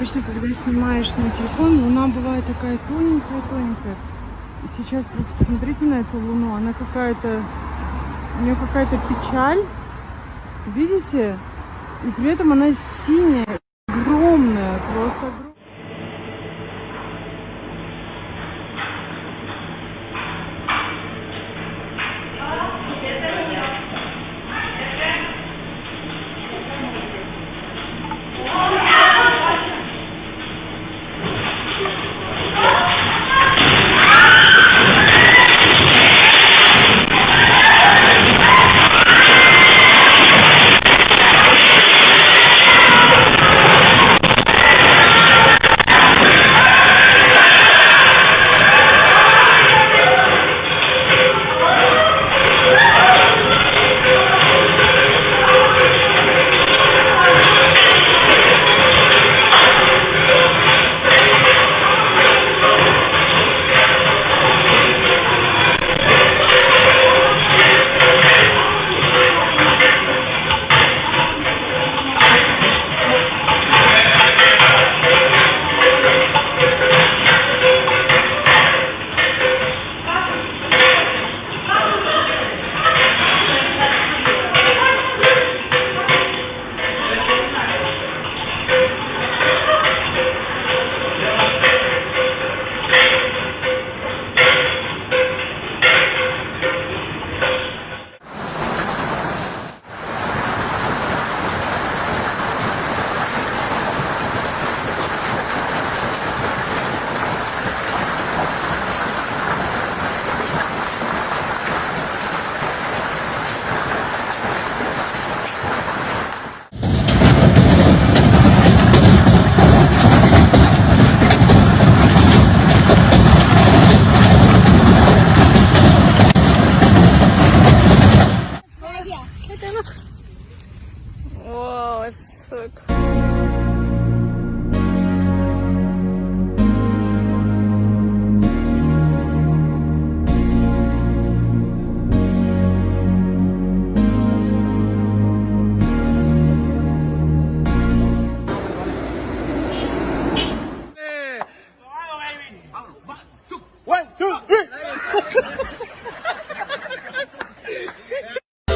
Обычно, когда снимаешь на телефон, луна бывает такая тоненькая-тоненькая. Сейчас просто посмотрите на эту луну, она какая-то, у нее какая-то печаль, видите? И при этом она синяя, огромная, просто огромная.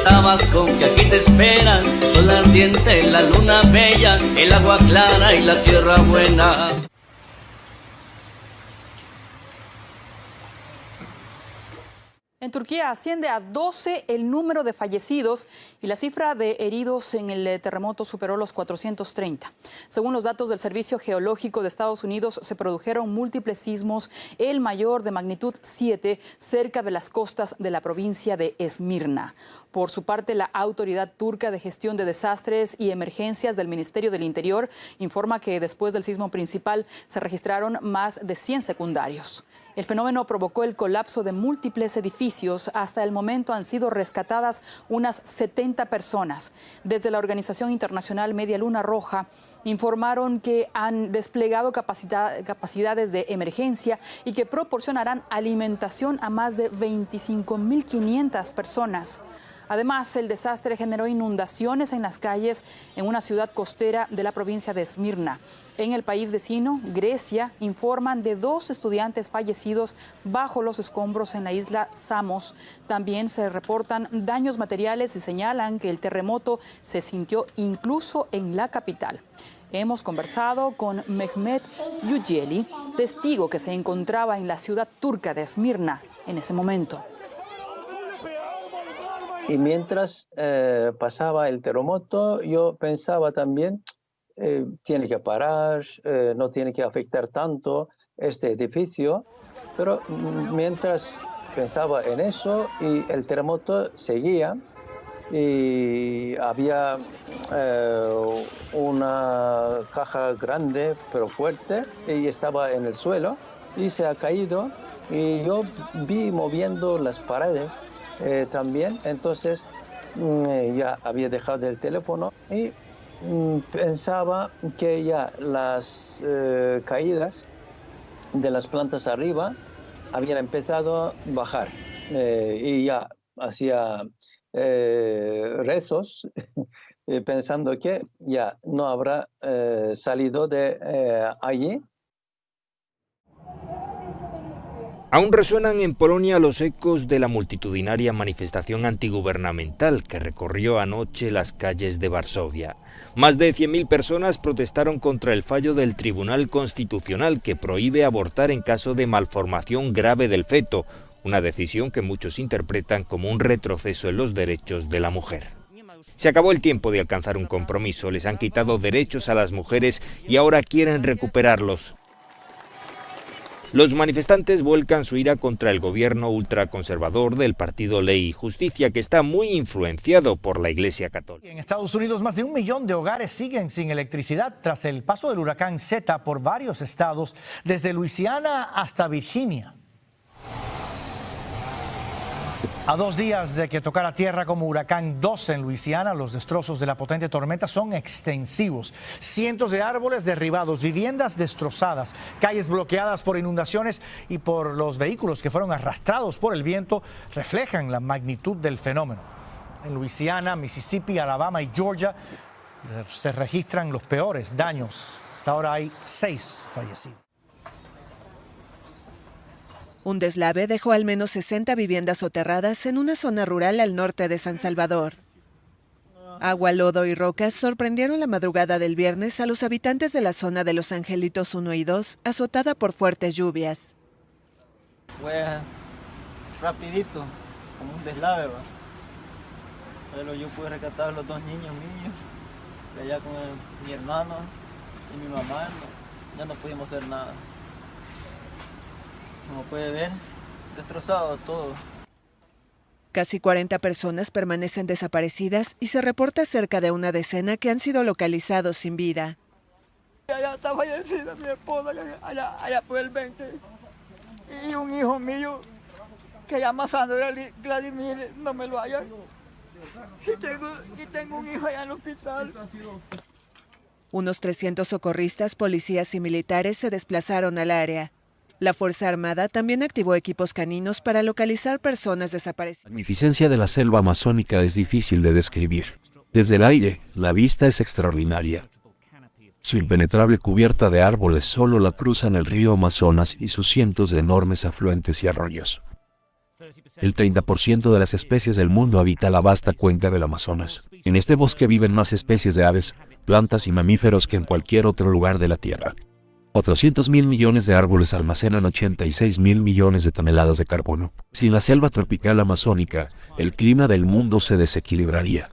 Tabasco, que aquí te esperan, sol ardiente, la luna bella, el agua clara y la tierra buena. En Turquía asciende a 12 el número de fallecidos y la cifra de heridos en el eh, terremoto superó los 430. Según los datos del Servicio Geológico de Estados Unidos, se produjeron múltiples sismos, el mayor de magnitud 7 cerca de las costas de la provincia de Esmirna. Por su parte, la Autoridad Turca de Gestión de Desastres y Emergencias del Ministerio del Interior informa que después del sismo principal se registraron más de 100 secundarios. El fenómeno provocó el colapso de múltiples edificios. Hasta el momento han sido rescatadas unas 70 personas. Desde la Organización Internacional Media Luna Roja informaron que han desplegado capacidad- capacidades de emergencia y que proporcionarán alimentación a más de 25.500 personas. Además, el desastre generó inundaciones en las calles en una ciudad costera de la provincia de Esmirna. En el país vecino, Grecia, informan de dos estudiantes fallecidos bajo los escombros en la isla Samos. También se reportan daños materiales y señalan que el terremoto se sintió incluso en la capital. Hemos conversado con Mehmet Yüceli, testigo que se encontraba en la ciudad turca de Esmirna en ese momento. Y mientras eh, pasaba el terremoto, yo pensaba también, eh, tiene que parar, eh, no tiene que afectar tanto este edificio, pero mm, mientras pensaba en eso y el terremoto seguía y había eh, una caja grande pero fuerte y estaba en el suelo y se ha caído. Y yo vi moviendo las paredes eh, también, entonces mm, ya había dejado el teléfono y mm, pensaba que ya las eh, caídas de las plantas arriba habían empezado a bajar eh, y ya hacía rezos pensando que ya no habrá salido de allí. Aún resuenan en Polonia los ecos de la multitudinaria manifestación antigubernamental que recorrió anoche las calles de Varsovia. Más de 100.000 personas protestaron contra el fallo del Tribunal Constitucional que prohíbe abortar en caso de malformación grave del feto, una decisión que muchos interpretan como un retroceso en los derechos de la mujer. Se acabó el tiempo de alcanzar un compromiso, les han quitado derechos a las mujeres y ahora quieren recuperarlos. Los manifestantes vuelcan su ira contra el gobierno ultraconservador del partido Ley y Justicia, que está muy influenciado por la Iglesia Católica. En Estados Unidos, más de un millón de hogares siguen sin electricidad tras el paso del huracán Z por varios estados, desde Luisiana hasta Virginia. A dos días de que tocara tierra como huracán 12 en Luisiana, los destrozos de la potente tormenta son extensivos. Cientos de árboles derribados, viviendas destrozadas, calles bloqueadas por inundaciones y por los vehículos que fueron arrastrados por el viento reflejan la magnitud del fenómeno. En Luisiana, Mississippi, Alabama y Georgia se registran los peores daños. Hasta ahora hay seis fallecidos. Un deslave dejó al menos 60 viviendas soterradas en una zona rural al norte de San Salvador. Agua, lodo y rocas sorprendieron la madrugada del viernes a los habitantes de la zona de Los Angelitos 1 y 2, azotada por fuertes lluvias. Fue rapidito, como un deslave, ¿va? pero yo pude rescatar a los dos niños míos, allá con mi hermano y mi mamá, ya no pudimos hacer nada. Como puede ver, destrozado todo. Casi 40 personas permanecen desaparecidas y se reporta cerca de una decena que han sido localizados sin vida. Allá está fallecida mi esposa, allá, allá, allá por el 20. Y un hijo mío que llama Sandra Gladys- Vladimir, no me lo hallan. Y tengo, y tengo un hijo allá en el hospital. Unos 300 socorristas, policías y militares se desplazaron al área. La Fuerza Armada también activó equipos caninos para localizar personas desaparecidas. La magnificencia de la selva amazónica es difícil de describir. Desde el aire, la vista es extraordinaria. Su impenetrable cubierta de árboles solo la cruzan el río Amazonas y sus cientos de enormes afluentes y arroyos. El 30% de las especies del mundo habita la vasta cuenca del Amazonas. En este bosque viven más especies de aves, plantas y mamíferos que en cualquier otro lugar de la Tierra. Otros cientos mil millones de árboles almacenan 86 mil millones de toneladas de carbono. Sin la selva tropical amazónica, el clima del mundo se desequilibraría.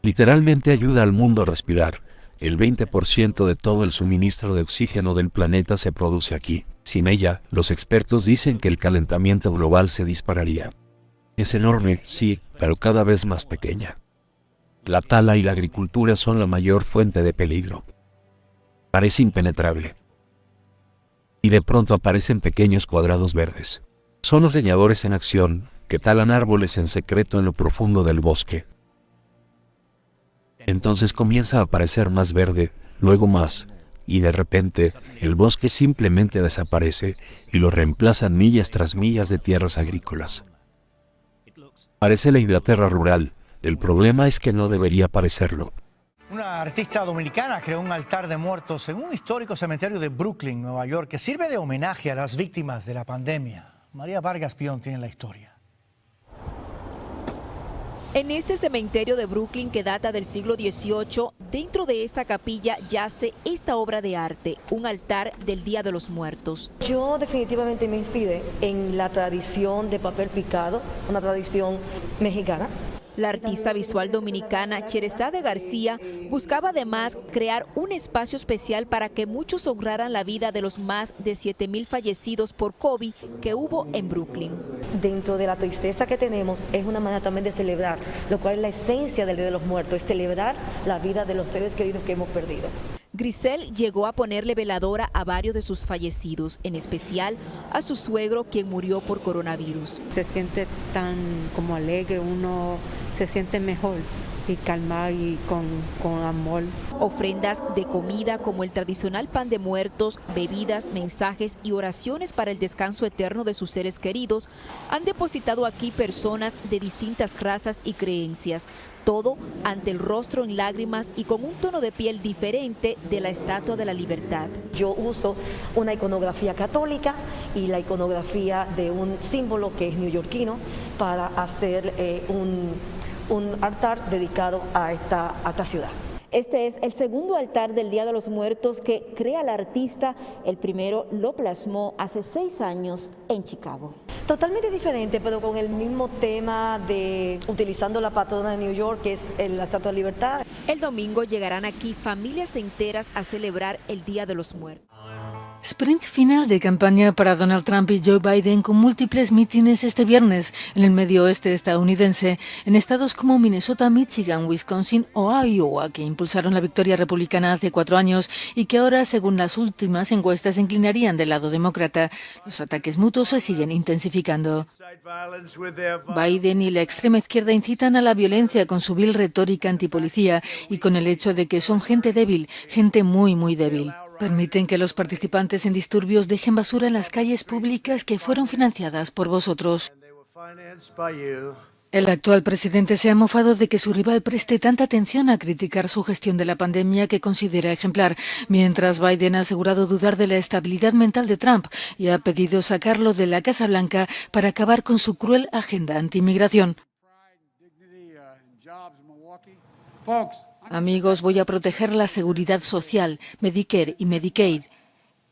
Literalmente ayuda al mundo a respirar. El 20% de todo el suministro de oxígeno del planeta se produce aquí. Sin ella, los expertos dicen que el calentamiento global se dispararía. Es enorme, sí, pero cada vez más pequeña. La tala y la agricultura son la mayor fuente de peligro. Parece impenetrable. Y de pronto aparecen pequeños cuadrados verdes. Son los leñadores en acción, que talan árboles en secreto en lo profundo del bosque. Entonces comienza a aparecer más verde, luego más, y de repente el bosque simplemente desaparece y lo reemplazan millas tras millas de tierras agrícolas. Parece la Inglaterra rural, el problema es que no debería parecerlo. Una artista dominicana creó un altar de muertos en un histórico cementerio de Brooklyn, Nueva York, que sirve de homenaje a las víctimas de la pandemia. María Vargas Pion tiene la historia. En este cementerio de Brooklyn que data del siglo XVIII, dentro de esta capilla yace esta obra de arte, un altar del Día de los Muertos. Yo definitivamente me inspiré en la tradición de papel picado, una tradición mexicana. La artista visual dominicana Cherezade García buscaba además crear un espacio especial para que muchos honraran la vida de los más de 7 mil fallecidos por COVID que hubo en Brooklyn. Dentro de la tristeza que tenemos es una manera también de celebrar, lo cual es la esencia del Día de los Muertos, es celebrar la vida de los seres queridos que hemos perdido. Grisel llegó a ponerle veladora a varios de sus fallecidos, en especial a su suegro quien murió por coronavirus. Se siente tan como alegre, uno se siente mejor y calmar y con, con amor. Ofrendas de comida como el tradicional pan de muertos, bebidas, mensajes y oraciones para el descanso eterno de sus seres queridos han depositado aquí personas de distintas razas y creencias. Todo ante el rostro en lágrimas y con un tono de piel diferente de la Estatua de la Libertad. Yo uso una iconografía católica y la iconografía de un símbolo que es neoyorquino para hacer eh, un, un altar dedicado a esta, a esta ciudad. Este es el segundo altar del Día de los Muertos que crea el artista. El primero lo plasmó hace seis años en Chicago. Totalmente diferente, pero con el mismo tema de utilizando la patrona de New York, que es la Estatua de Libertad. El domingo llegarán aquí familias enteras a celebrar el Día de los Muertos. Sprint final de campaña para Donald Trump y Joe Biden con múltiples mítines este viernes en el medio oeste estadounidense, en estados como Minnesota, Michigan, Wisconsin o Iowa, que impulsaron la victoria republicana hace cuatro años y que ahora, según las últimas encuestas, se inclinarían del lado demócrata. Los ataques mutuos se siguen intensificando. Biden y la extrema izquierda incitan a la violencia con su vil retórica antipolicía y con el hecho de que son gente débil, gente muy, muy débil. Permiten que los participantes en disturbios dejen basura en las calles públicas que fueron financiadas por vosotros. El actual presidente se ha mofado de que su rival preste tanta atención a criticar su gestión de la pandemia que considera ejemplar, mientras Biden ha asegurado dudar de la estabilidad mental de Trump y ha pedido sacarlo de la Casa Blanca para acabar con su cruel agenda anti-inmigración. Amigos, voy a proteger la seguridad social, Medicare y Medicaid.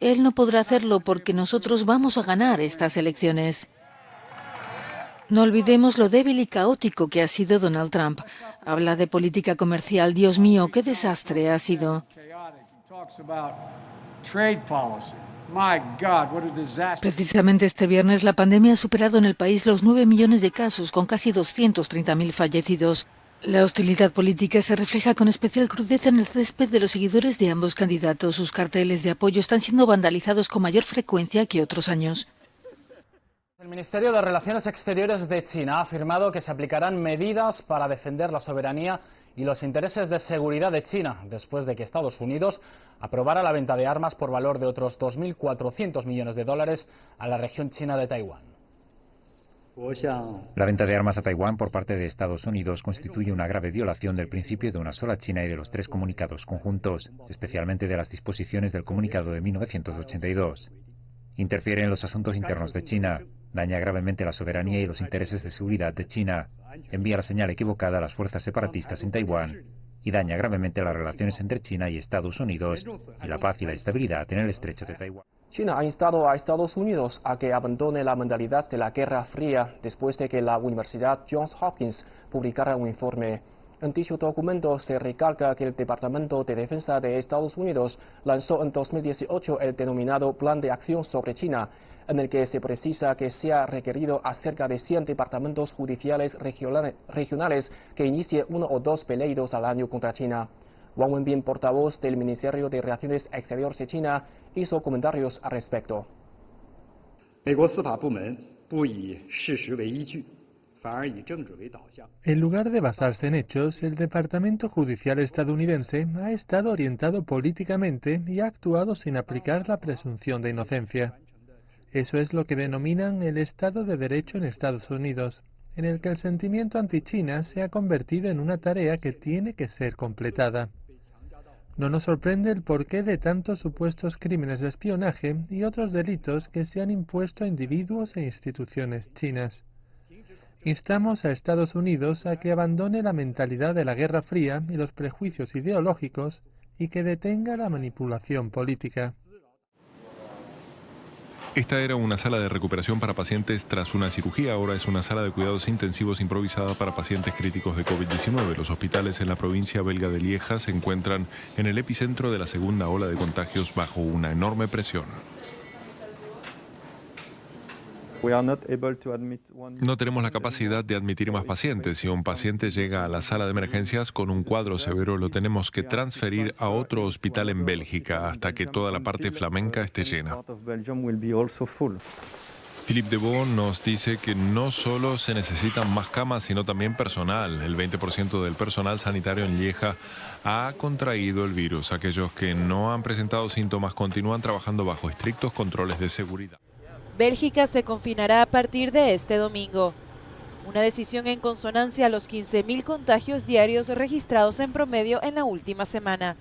Él no podrá hacerlo porque nosotros vamos a ganar estas elecciones. No olvidemos lo débil y caótico que ha sido Donald Trump. Habla de política comercial. Dios mío, qué desastre ha sido. Precisamente este viernes la pandemia ha superado en el país los 9 millones de casos, con casi 230.000 fallecidos. La hostilidad política se refleja con especial crudeza en el césped de los seguidores de ambos candidatos. Sus carteles de apoyo están siendo vandalizados con mayor frecuencia que otros años. El Ministerio de Relaciones Exteriores de China ha afirmado que se aplicarán medidas para defender la soberanía y los intereses de seguridad de China, después de que Estados Unidos aprobara la venta de armas por valor de otros 2.400 millones de dólares a la región china de Taiwán. La venta de armas a Taiwán por parte de Estados Unidos constituye una grave violación del principio de una sola China y de los tres comunicados conjuntos, especialmente de las disposiciones del comunicado de 1982. Interfiere en los asuntos internos de China, daña gravemente la soberanía y los intereses de seguridad de China, envía la señal equivocada a las fuerzas separatistas en Taiwán y daña gravemente las relaciones entre China y Estados Unidos y la paz y la estabilidad en el estrecho de Taiwán. China ha instado a Estados Unidos a que abandone la mentalidad de la Guerra Fría después de que la Universidad Johns Hopkins publicara un informe. En dicho documento se recalca que el Departamento de Defensa de Estados Unidos lanzó en 2018 el denominado Plan de Acción sobre China, en el que se precisa que se ha requerido a cerca de 100 departamentos judiciales regionales que inicie uno o dos peleidos al año contra China. Wang Wenbin, portavoz del Ministerio de Relaciones Exteriores de China, hizo comentarios al respecto. En lugar de basarse en hechos, el Departamento Judicial estadounidense ha estado orientado políticamente y ha actuado sin aplicar la presunción de inocencia. Eso es lo que denominan el Estado de Derecho en Estados Unidos, en el que el sentimiento anti-China se ha convertido en una tarea que tiene que ser completada. No nos sorprende el porqué de tantos supuestos crímenes de espionaje y otros delitos que se han impuesto a individuos e instituciones chinas. Instamos a Estados Unidos a que abandone la mentalidad de la Guerra Fría y los prejuicios ideológicos y que detenga la manipulación política. Esta era una sala de recuperación para pacientes tras una cirugía, ahora es una sala de cuidados intensivos improvisada para pacientes críticos de COVID-19. Los hospitales en la provincia belga de Lieja se encuentran en el epicentro de la segunda ola de contagios bajo una enorme presión. No tenemos la capacidad de admitir más pacientes. Si un paciente llega a la sala de emergencias con un cuadro severo, lo tenemos que transferir a otro hospital en Bélgica hasta que toda la parte flamenca esté llena. Philippe Debon nos dice que no solo se necesitan más camas, sino también personal. El 20% del personal sanitario en Lieja ha contraído el virus. Aquellos que no han presentado síntomas continúan trabajando bajo estrictos controles de seguridad. Bélgica se confinará a partir de este domingo. Una decisión en consonancia a los 15.000 contagios diarios registrados en promedio en la última semana.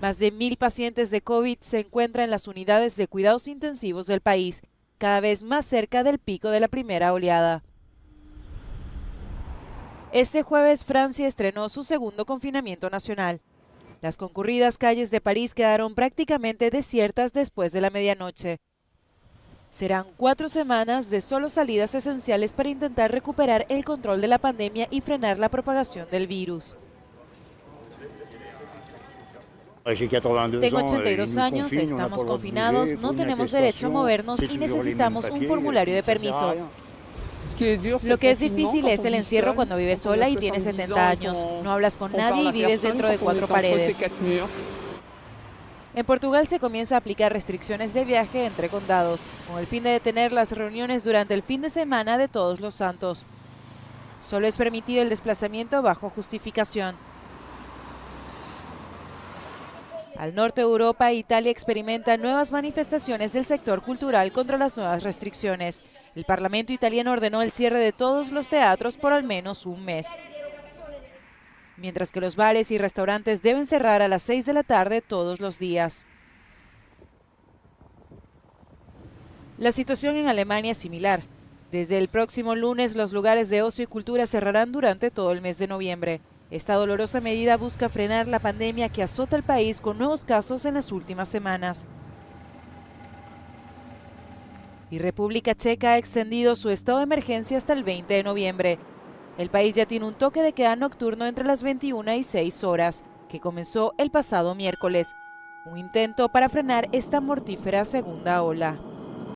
Más de mil pacientes de COVID se encuentran en las unidades de cuidados intensivos del país, cada vez más cerca del pico de la primera oleada. Este jueves Francia estrenó su segundo confinamiento nacional. Las concurridas calles de París quedaron prácticamente desiertas después de la medianoche. Serán cuatro semanas de solo salidas esenciales para intentar recuperar el control de la pandemia y frenar la propagación del virus. Tengo 82 años, estamos confinados, no tenemos derecho a movernos y necesitamos un formulario de permiso. Lo que es difícil es el encierro cuando vives sola y tienes 70 años. No hablas con nadie y vives dentro de cuatro paredes. En Portugal se comienza a aplicar restricciones de viaje entre condados, con el fin de detener las reuniones durante el fin de semana de Todos los Santos. Solo es permitido el desplazamiento bajo justificación. Al norte de Europa, Italia experimenta nuevas manifestaciones del sector cultural contra las nuevas restricciones. El Parlamento italiano ordenó el cierre de todos los teatros por al menos un mes. Mientras que los bares y restaurantes deben cerrar a las 6 de la tarde todos los días. La situación en Alemania es similar. Desde el próximo lunes, los lugares de ocio y cultura cerrarán durante todo el mes de noviembre. Esta dolorosa medida busca frenar la pandemia que azota el país con nuevos casos en las últimas semanas. Y República Checa ha extendido su estado de emergencia hasta el 20 de noviembre. El país ya tiene un toque de queda nocturno entre las 21 y 6 horas, que comenzó el pasado miércoles. Un intento para frenar esta mortífera segunda ola.